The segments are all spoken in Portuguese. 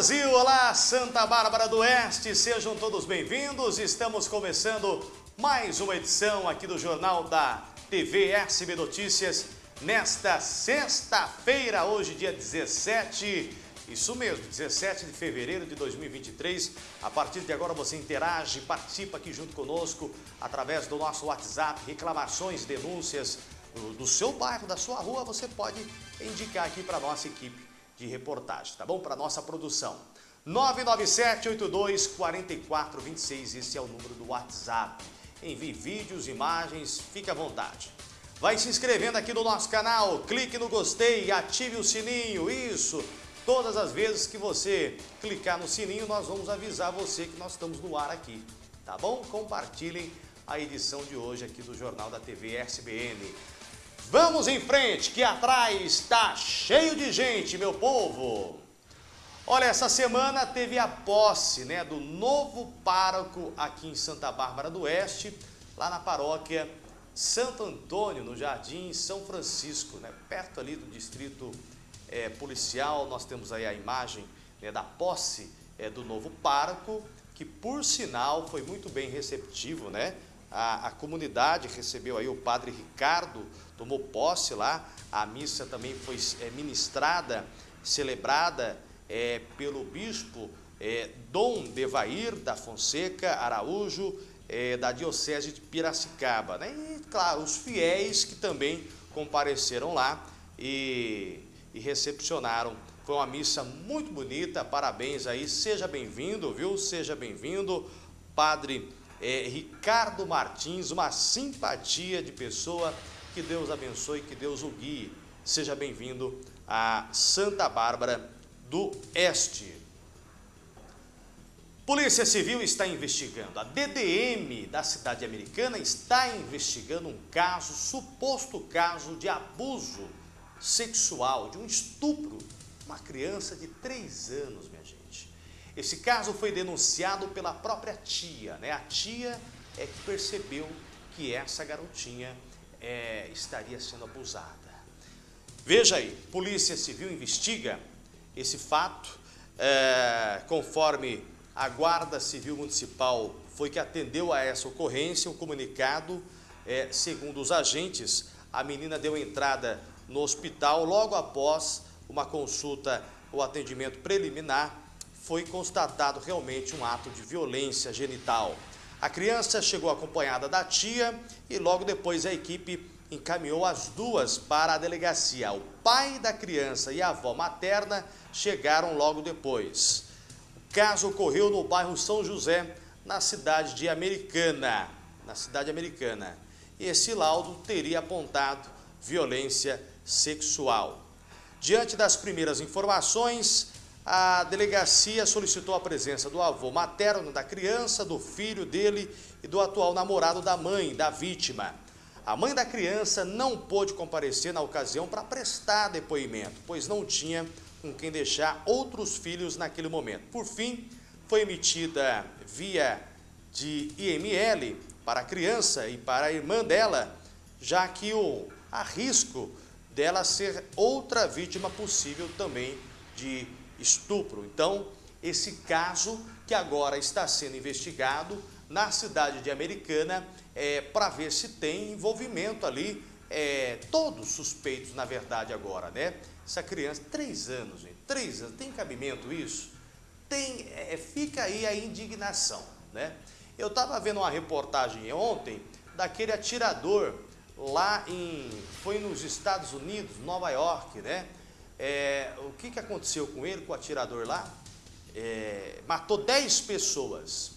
Brasil, olá Santa Bárbara do Oeste, sejam todos bem-vindos. Estamos começando mais uma edição aqui do Jornal da TV SB Notícias nesta sexta-feira, hoje dia 17, isso mesmo, 17 de fevereiro de 2023. A partir de agora você interage, participa aqui junto conosco através do nosso WhatsApp, reclamações, denúncias do, do seu bairro, da sua rua, você pode indicar aqui para a nossa equipe de reportagem, tá bom? Para nossa produção. 997-82-4426, esse é o número do WhatsApp. Envie vídeos, imagens, fique à vontade. Vai se inscrevendo aqui no nosso canal, clique no gostei, ative o sininho, isso. Todas as vezes que você clicar no sininho, nós vamos avisar você que nós estamos no ar aqui, tá bom? Compartilhem a edição de hoje aqui do Jornal da TV SBN. Vamos em frente, que atrás está cheio de gente, meu povo. Olha, essa semana teve a posse né, do novo pároco aqui em Santa Bárbara do Oeste, lá na paróquia Santo Antônio, no Jardim São Francisco, né, perto ali do distrito é, policial. Nós temos aí a imagem né, da posse é, do novo pároco, que por sinal foi muito bem receptivo, né? A, a, comunidade recebeu aí o padre Ricardo, tomou posse lá, a missa também foi é, ministrada, celebrada é, pelo bispo é, Dom Devair da Fonseca Araújo, é, da Diocese de Piracicaba. Né? E, claro, os fiéis que também compareceram lá e, e recepcionaram. Foi uma missa muito bonita, parabéns aí, seja bem-vindo, viu? Seja bem-vindo, Padre é, Ricardo Martins, uma simpatia de pessoa, que Deus abençoe, que Deus o guie. Seja bem-vindo a Santa Bárbara do Este. Polícia Civil está investigando. A DDM da cidade americana está investigando um caso, suposto caso de abuso sexual, de um estupro, uma criança de 3 anos, minha Esse caso foi denunciado pela própria tia, né? A tia é que percebeu que essa garotinha é, estaria sendo abusada. Veja aí, Polícia Civil investiga esse fato, é, conforme a Guarda Civil Municipal foi que atendeu a essa ocorrência, o comunicado, é, segundo os agentes, a menina deu entrada no hospital logo após uma consulta ou atendimento preliminar, foi constatado realmente um ato de violência genital. A criança chegou acompanhada da tia e logo depois a equipe encaminhou as duas para a delegacia. O pai da criança e a avó materna chegaram logo depois. O caso ocorreu no bairro São José, na cidade de Americana. Na cidade americana. Esse laudo teria apontado violência sexual. Diante das primeiras informações, a delegacia solicitou a presença do avô materno da criança, do filho dele e do atual namorado da mãe, da vítima. A mãe da criança não pôde comparecer na ocasião para prestar depoimento, pois não tinha com quem deixar outros filhos naquele momento. Por fim, foi emitida via de IML para a criança e para a irmã dela, já que o risco dela ser outra vítima possível também de estupro. Então, esse caso que agora está sendo investigado na cidade de Americana é, para ver se tem envolvimento ali, é, todos suspeitos na verdade agora, né? Essa criança, três anos, gente, três anos, tem cabimento isso? Tem, é, fica aí a indignação, né? Eu estava vendo uma reportagem ontem daquele atirador lá em, foi nos Estados Unidos, Nova York, né? É, o que, que aconteceu com ele, com o atirador lá? É, matou 10 pessoas.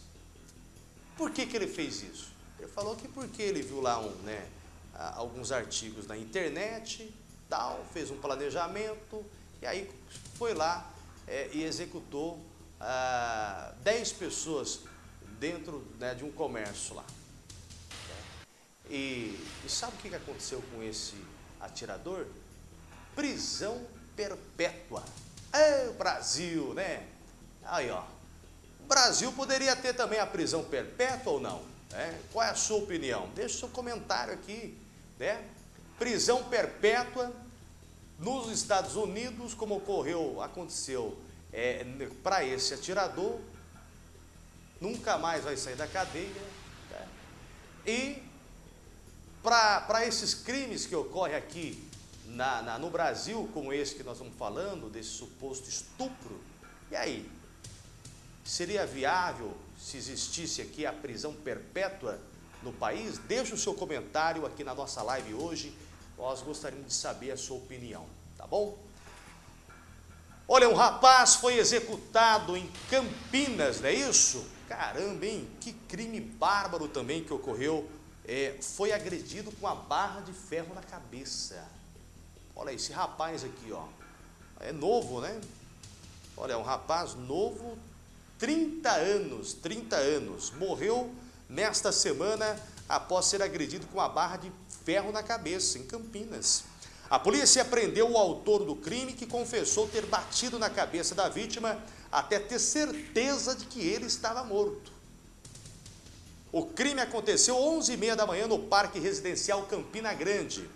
Por que, que ele fez isso? Ele falou que porque ele viu lá um, né, alguns artigos na internet, tal, fez um planejamento, e aí foi lá é, e executou ah, 10 pessoas dentro né, de um comércio lá. E, e sabe o que aconteceu com esse atirador? Prisão perpétua. É o Brasil, né? Aí, ó. O Brasil poderia ter também a prisão perpétua ou não? É? Qual é a sua opinião? Deixe seu comentário aqui, né? Prisão perpétua nos Estados Unidos, como ocorreu, aconteceu é, para esse atirador, nunca mais vai sair da cadeia. Né? E para esses crimes que ocorrem aqui na, na, no Brasil, como esse que nós estamos falando, desse suposto estupro, e aí? Seria viável se existisse aqui a prisão perpétua no país? Deixe o seu comentário aqui na nossa live hoje. Nós gostaríamos de saber a sua opinião, tá bom? Olha, um rapaz foi executado em Campinas, não é isso? Caramba, hein? Que crime bárbaro também que ocorreu. É, foi agredido com a barra de ferro na cabeça. Olha esse rapaz aqui, ó. É novo, né? Olha, um rapaz novo, 30 anos, 30 anos. Morreu nesta semana após ser agredido com uma barra de ferro na cabeça, em Campinas. A polícia prendeu o autor do crime que confessou ter batido na cabeça da vítima até ter certeza de que ele estava morto. O crime aconteceu 11h30 da manhã no Parque Residencial Campina Grande.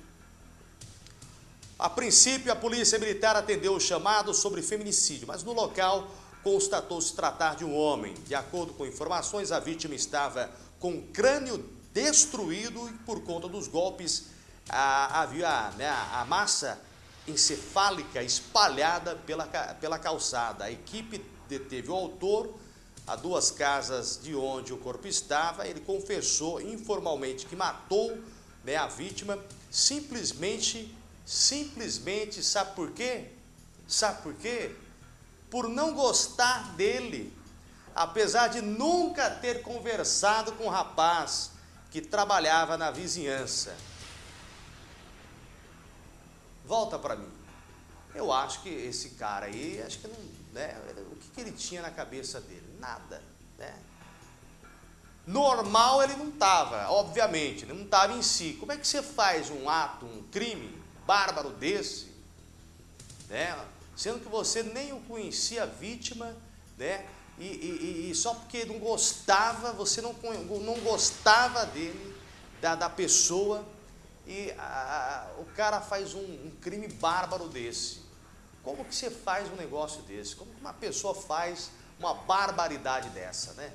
A princípio, a polícia militar atendeu o chamado sobre feminicídio, mas no local constatou-se tratar de um homem. De acordo com informações, a vítima estava com o crânio destruído e por conta dos golpes havia né, a massa encefálica espalhada pela, pela calçada. A equipe deteve o autor a duas casas de onde o corpo estava. Ele confessou informalmente que matou né, a vítima simplesmente Simplesmente, sabe por quê? Sabe por quê? Por não gostar dele. Apesar de nunca ter conversado com o um rapaz que trabalhava na vizinhança. Volta para mim. Eu acho que esse cara aí, acho que não, né, o que, que ele tinha na cabeça dele? Nada, né? Normal ele não estava, obviamente, não estava em si. Como é que você faz um ato, um crime, bárbaro desse, né? sendo que você nem o conhecia a vítima, né? E, e, e, só porque não gostava, você não, não gostava dele, da, da pessoa, e a, o cara faz um, um, crime bárbaro desse. Como que você faz um negócio desse? Como que uma pessoa faz uma barbaridade dessa, né?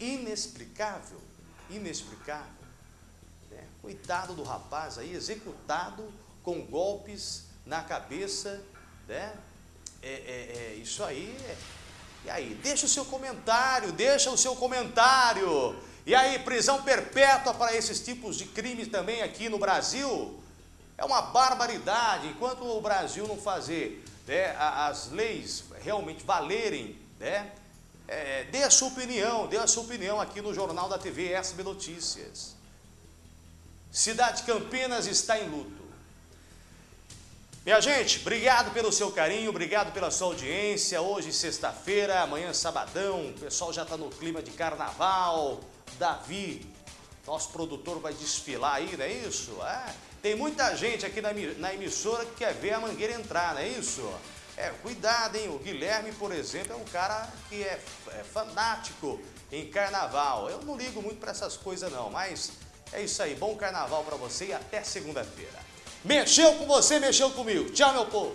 Inexplicável, inexplicável. Coitado do rapaz aí, executado com golpes na cabeça, né? É, é, é isso aí. É. E aí, deixa o seu comentário, deixa o seu comentário. E aí, prisão perpétua para esses tipos de crimes também aqui no Brasil? É uma barbaridade. Enquanto o Brasil não fazer né, as leis realmente valerem, né, é, dê a sua opinião, dê a sua opinião aqui no Jornal da TV SB Notícias. Cidade Campinas está em luto. Minha gente, obrigado pelo seu carinho, obrigado pela sua audiência. Hoje, sexta-feira, amanhã, sabadão, o pessoal já está no clima de carnaval. Davi, nosso produtor, vai desfilar aí, não é isso? É. Tem muita gente aqui na, emissora que quer ver a mangueira entrar, não é isso? É, cuidado, hein? O Guilherme, por exemplo, é um cara que é, é fanático em carnaval. Eu não ligo muito para essas coisas, não, mas é isso aí, bom carnaval para você e até segunda-feira. Mexeu com você, mexeu comigo. Tchau, meu povo.